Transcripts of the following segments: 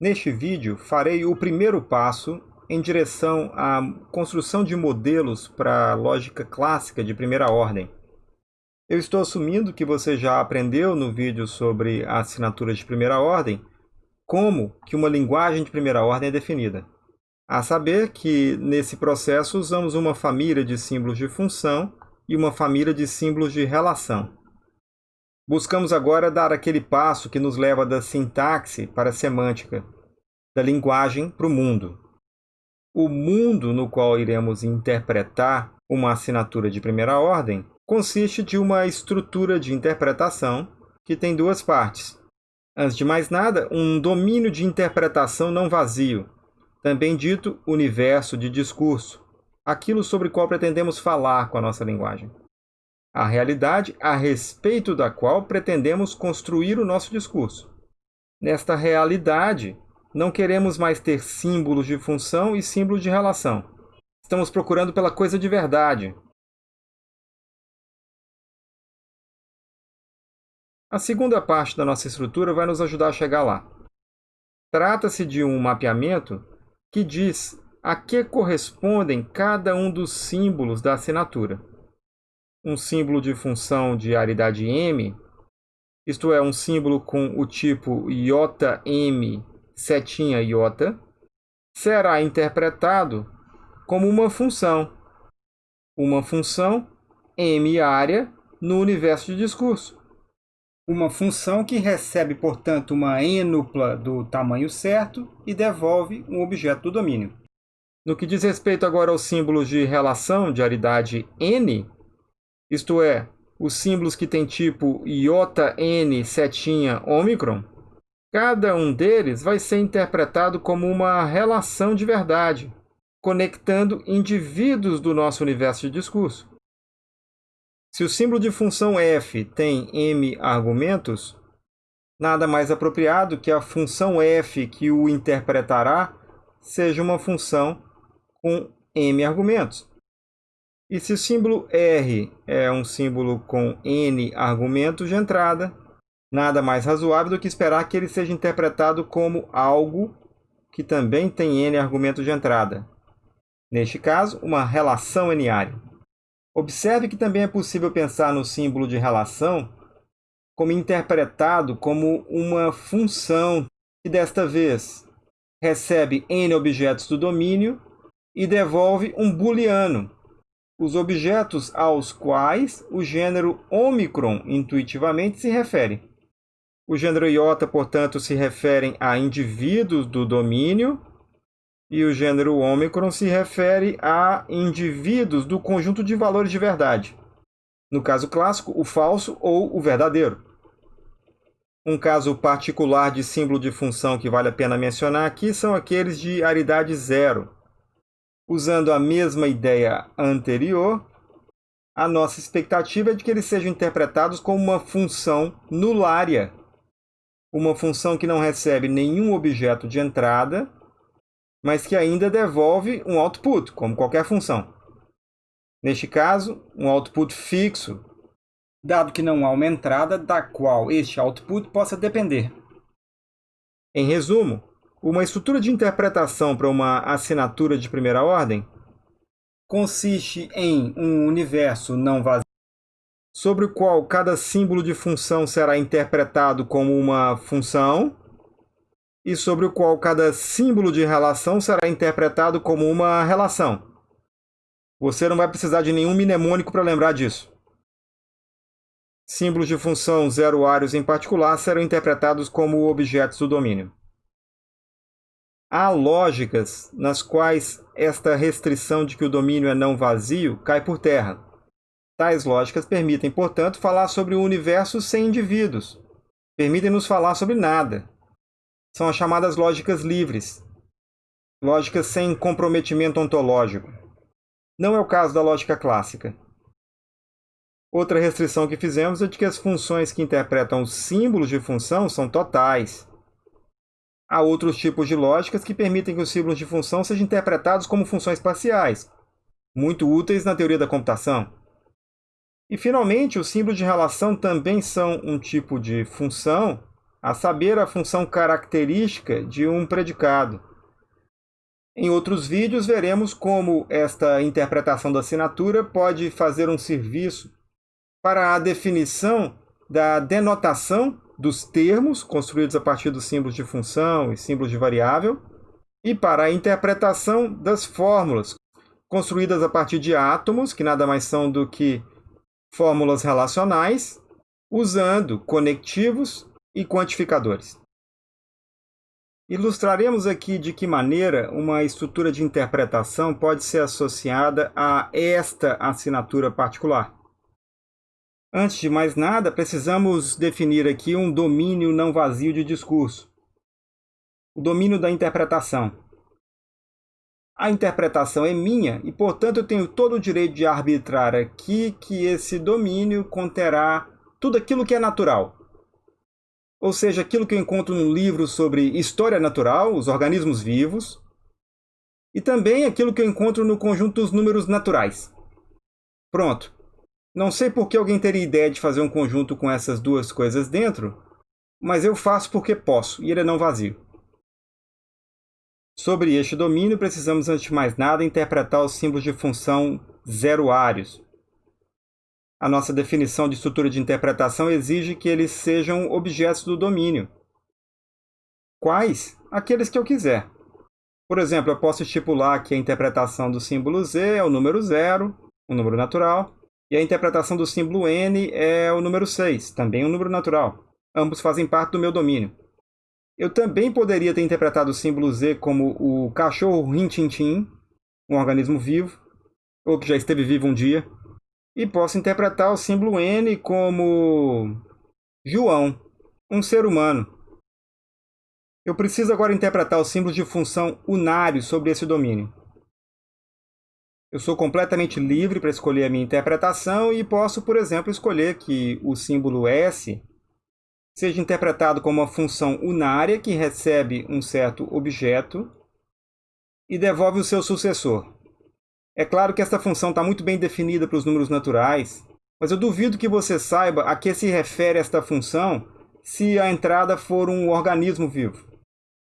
Neste vídeo, farei o primeiro passo em direção à construção de modelos para lógica clássica de primeira ordem. Eu estou assumindo que você já aprendeu no vídeo sobre a assinatura de primeira ordem como que uma linguagem de primeira ordem é definida. A saber que, nesse processo, usamos uma família de símbolos de função e uma família de símbolos de relação. Buscamos agora dar aquele passo que nos leva da sintaxe para a semântica, da linguagem para o mundo. O mundo no qual iremos interpretar uma assinatura de primeira ordem consiste de uma estrutura de interpretação que tem duas partes. Antes de mais nada, um domínio de interpretação não vazio, também dito universo de discurso, aquilo sobre o qual pretendemos falar com a nossa linguagem a realidade a respeito da qual pretendemos construir o nosso discurso. Nesta realidade, não queremos mais ter símbolos de função e símbolos de relação. Estamos procurando pela coisa de verdade. A segunda parte da nossa estrutura vai nos ajudar a chegar lá. Trata-se de um mapeamento que diz a que correspondem cada um dos símbolos da assinatura um símbolo de função de aridade m, isto é, um símbolo com o tipo iota_m setinha iota, será interpretado como uma função, uma função m área no universo de discurso. Uma função que recebe, portanto, uma enupla do tamanho certo e devolve um objeto do domínio. No que diz respeito agora aos símbolos de relação de aridade n, isto é, os símbolos que têm tipo iota n setinha ômicron, cada um deles vai ser interpretado como uma relação de verdade, conectando indivíduos do nosso universo de discurso. Se o símbolo de função f tem m argumentos, nada mais apropriado que a função f que o interpretará seja uma função com m argumentos. E se o símbolo R é um símbolo com N argumentos de entrada, nada mais razoável do que esperar que ele seja interpretado como algo que também tem N argumentos de entrada. Neste caso, uma relação N-área. Observe que também é possível pensar no símbolo de relação como interpretado como uma função que, desta vez, recebe N objetos do domínio e devolve um booleano, os objetos aos quais o gênero Omicron intuitivamente se refere. O gênero iota, portanto, se refere a indivíduos do domínio e o gênero Omicron se refere a indivíduos do conjunto de valores de verdade. No caso clássico, o falso ou o verdadeiro. Um caso particular de símbolo de função que vale a pena mencionar aqui são aqueles de aridade zero Usando a mesma ideia anterior, a nossa expectativa é de que eles sejam interpretados como uma função nulária, uma função que não recebe nenhum objeto de entrada, mas que ainda devolve um output, como qualquer função. Neste caso, um output fixo, dado que não há uma entrada da qual este output possa depender. Em resumo, uma estrutura de interpretação para uma assinatura de primeira ordem consiste em um universo não vazio sobre o qual cada símbolo de função será interpretado como uma função e sobre o qual cada símbolo de relação será interpretado como uma relação. Você não vai precisar de nenhum mnemônico para lembrar disso. Símbolos de função zeroários em particular serão interpretados como objetos do domínio. Há lógicas nas quais esta restrição de que o domínio é não vazio cai por terra. Tais lógicas permitem, portanto, falar sobre o universo sem indivíduos. Permitem-nos falar sobre nada. São as chamadas lógicas livres. Lógicas sem comprometimento ontológico. Não é o caso da lógica clássica. Outra restrição que fizemos é de que as funções que interpretam os símbolos de função são totais. Há outros tipos de lógicas que permitem que os símbolos de função sejam interpretados como funções parciais, muito úteis na teoria da computação. E, finalmente, os símbolos de relação também são um tipo de função a saber, a função característica de um predicado. Em outros vídeos, veremos como esta interpretação da assinatura pode fazer um serviço para a definição da denotação dos termos construídos a partir dos símbolos de função e símbolos de variável e para a interpretação das fórmulas construídas a partir de átomos, que nada mais são do que fórmulas relacionais, usando conectivos e quantificadores. Ilustraremos aqui de que maneira uma estrutura de interpretação pode ser associada a esta assinatura particular. Antes de mais nada, precisamos definir aqui um domínio não vazio de discurso. O domínio da interpretação. A interpretação é minha e, portanto, eu tenho todo o direito de arbitrar aqui que esse domínio conterá tudo aquilo que é natural, ou seja, aquilo que eu encontro no livro sobre história natural, os organismos vivos, e também aquilo que eu encontro no conjunto dos números naturais. Pronto. Não sei por que alguém teria ideia de fazer um conjunto com essas duas coisas dentro, mas eu faço porque posso, e ele é não vazio. Sobre este domínio, precisamos, antes de mais nada, interpretar os símbolos de função zeroários, a nossa definição de estrutura de interpretação exige que eles sejam objetos do domínio. Quais? Aqueles que eu quiser. Por exemplo, eu posso estipular que a interpretação do símbolo Z é o número 0, um número natural, e a interpretação do símbolo N é o número 6, também um número natural. Ambos fazem parte do meu domínio. Eu também poderia ter interpretado o símbolo Z como o cachorro rintintim, um organismo vivo, ou que já esteve vivo um dia, e posso interpretar o símbolo N como João, um ser humano. Eu preciso agora interpretar o símbolo de função unário sobre esse domínio. Eu sou completamente livre para escolher a minha interpretação e posso, por exemplo, escolher que o símbolo S seja interpretado como uma função unária que recebe um certo objeto e devolve o seu sucessor. É claro que essa função está muito bem definida para os números naturais, mas eu duvido que você saiba a que se refere esta função se a entrada for um organismo vivo. O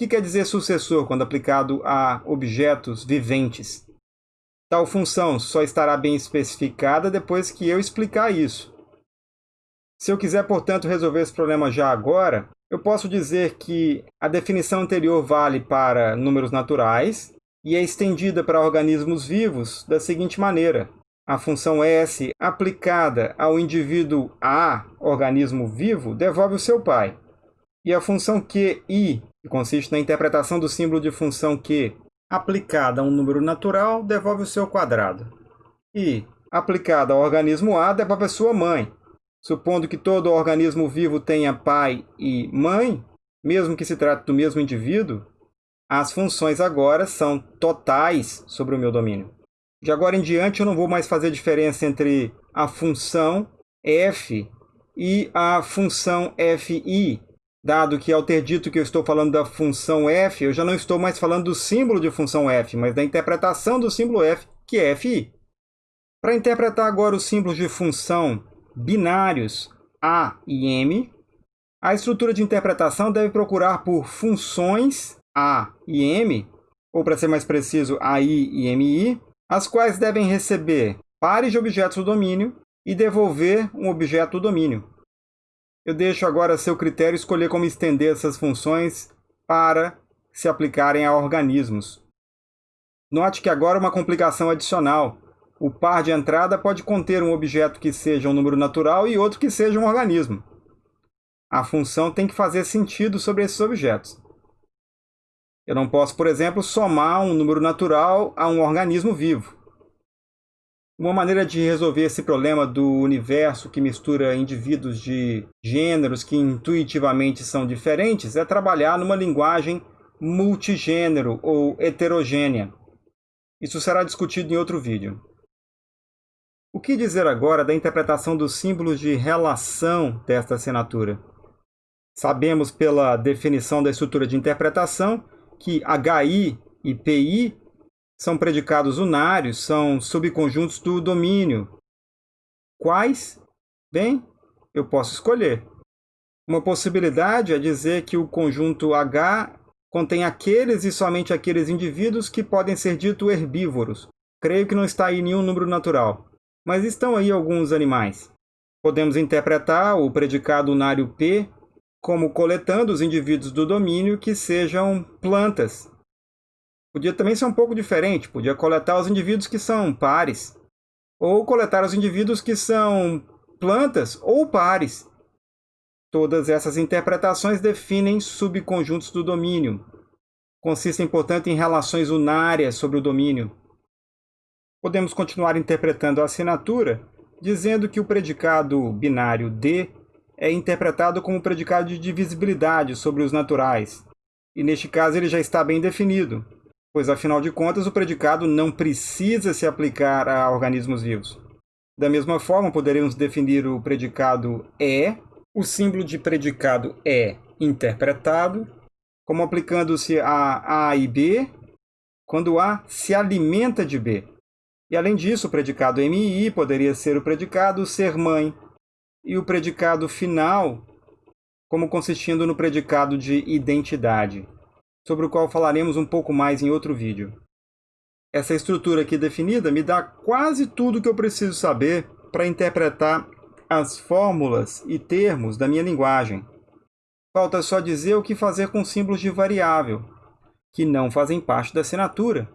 que quer dizer sucessor quando aplicado a objetos viventes? Tal função só estará bem especificada depois que eu explicar isso. Se eu quiser, portanto, resolver esse problema já agora, eu posso dizer que a definição anterior vale para números naturais e é estendida para organismos vivos da seguinte maneira. A função S aplicada ao indivíduo A, organismo vivo, devolve o seu pai. E a função QI, que consiste na interpretação do símbolo de função Q, aplicada a um número natural, devolve o seu quadrado. E, aplicada ao organismo A, devolve a sua mãe. Supondo que todo organismo vivo tenha pai e mãe, mesmo que se trate do mesmo indivíduo, as funções agora são totais sobre o meu domínio. De agora em diante, eu não vou mais fazer diferença entre a função f e a função fi, dado que ao ter dito que eu estou falando da função f, eu já não estou mais falando do símbolo de função f, mas da interpretação do símbolo f, que é fi. Para interpretar agora os símbolos de função binários a e m, a estrutura de interpretação deve procurar por funções a e M, ou para ser mais preciso, AI e MI, as quais devem receber pares de objetos do domínio e devolver um objeto do domínio. Eu deixo agora a seu critério escolher como estender essas funções para se aplicarem a organismos. Note que agora uma complicação adicional. O par de entrada pode conter um objeto que seja um número natural e outro que seja um organismo. A função tem que fazer sentido sobre esses objetos. Eu não posso, por exemplo, somar um número natural a um organismo vivo. Uma maneira de resolver esse problema do universo que mistura indivíduos de gêneros que intuitivamente são diferentes é trabalhar numa linguagem multigênero ou heterogênea. Isso será discutido em outro vídeo. O que dizer agora da interpretação dos símbolos de relação desta assinatura? Sabemos pela definição da estrutura de interpretação que HI e PI são predicados unários, são subconjuntos do domínio. Quais? Bem, eu posso escolher. Uma possibilidade é dizer que o conjunto H contém aqueles e somente aqueles indivíduos que podem ser dito herbívoros. Creio que não está aí nenhum número natural, mas estão aí alguns animais. Podemos interpretar o predicado unário P como coletando os indivíduos do domínio que sejam plantas. Podia também ser um pouco diferente, podia coletar os indivíduos que são pares, ou coletar os indivíduos que são plantas ou pares. Todas essas interpretações definem subconjuntos do domínio. Consistem, portanto, em relações unárias sobre o domínio. Podemos continuar interpretando a assinatura dizendo que o predicado binário D é interpretado como predicado de divisibilidade sobre os naturais. E neste caso ele já está bem definido, pois afinal de contas o predicado não precisa se aplicar a organismos vivos. Da mesma forma, poderíamos definir o predicado é, o símbolo de predicado é interpretado, como aplicando-se a A e B, quando A se alimenta de B. E além disso, o predicado MI poderia ser o predicado ser mãe, e o predicado final como consistindo no predicado de identidade, sobre o qual falaremos um pouco mais em outro vídeo. Essa estrutura aqui definida me dá quase tudo o que eu preciso saber para interpretar as fórmulas e termos da minha linguagem. Falta só dizer o que fazer com símbolos de variável, que não fazem parte da assinatura.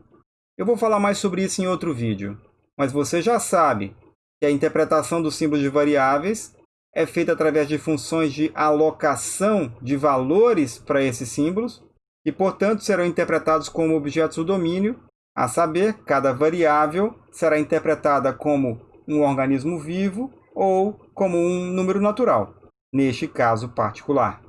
Eu vou falar mais sobre isso em outro vídeo, mas você já sabe que a interpretação dos símbolos de variáveis é feita através de funções de alocação de valores para esses símbolos e, portanto, serão interpretados como objetos do domínio a saber, cada variável será interpretada como um organismo vivo ou como um número natural, neste caso particular.